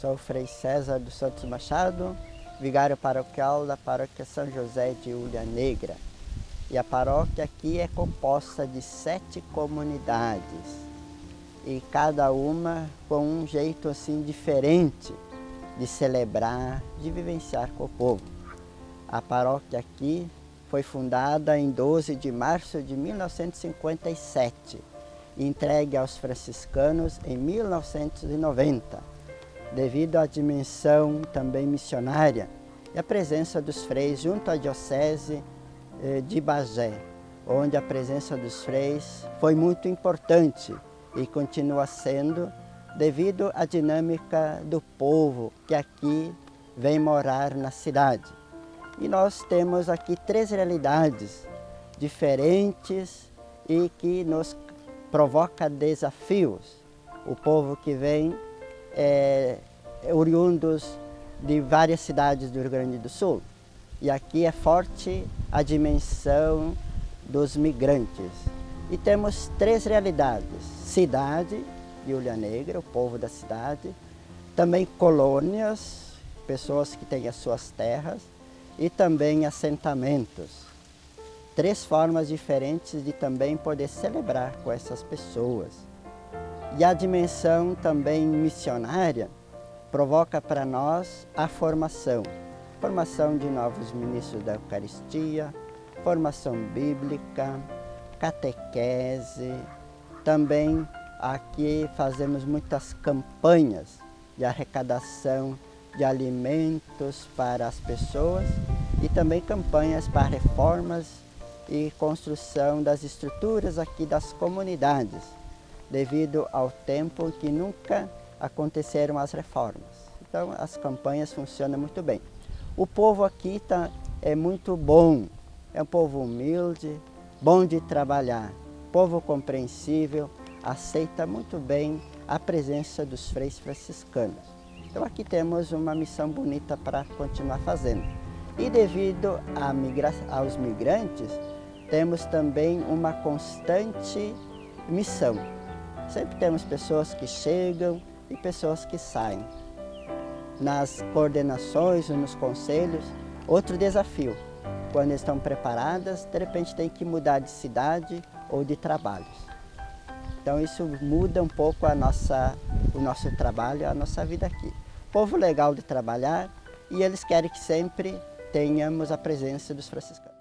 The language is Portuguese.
Sou Frei César dos Santos Machado, vigário paroquial da paróquia São José de Ulha Negra. E a paróquia aqui é composta de sete comunidades e cada uma com um jeito assim diferente de celebrar, de vivenciar com o povo. A paróquia aqui foi fundada em 12 de março de 1957 e entregue aos franciscanos em 1990 devido à dimensão também missionária e a presença dos freis junto à diocese eh, de Bagé, onde a presença dos freis foi muito importante e continua sendo devido à dinâmica do povo que aqui vem morar na cidade. E nós temos aqui três realidades diferentes e que nos provoca desafios. O povo que vem é, oriundos de várias cidades do Rio Grande do Sul. E aqui é forte a dimensão dos migrantes. E temos três realidades. Cidade, de Negra, o povo da cidade. Também colônias, pessoas que têm as suas terras. E também assentamentos. Três formas diferentes de também poder celebrar com essas pessoas. E a dimensão também missionária provoca para nós a formação. Formação de novos ministros da Eucaristia, formação bíblica, catequese. Também aqui fazemos muitas campanhas de arrecadação de alimentos para as pessoas e também campanhas para reformas e construção das estruturas aqui das comunidades devido ao tempo que nunca aconteceram as reformas. Então as campanhas funcionam muito bem. O povo aqui tá, é muito bom, é um povo humilde, bom de trabalhar, povo compreensível, aceita muito bem a presença dos freis franciscanos. Então aqui temos uma missão bonita para continuar fazendo. E devido migra aos migrantes, temos também uma constante missão Sempre temos pessoas que chegam e pessoas que saem. Nas coordenações, nos conselhos, outro desafio. Quando estão preparadas, de repente tem que mudar de cidade ou de trabalhos. Então isso muda um pouco a nossa, o nosso trabalho, a nossa vida aqui. Povo legal de trabalhar e eles querem que sempre tenhamos a presença dos franciscanos.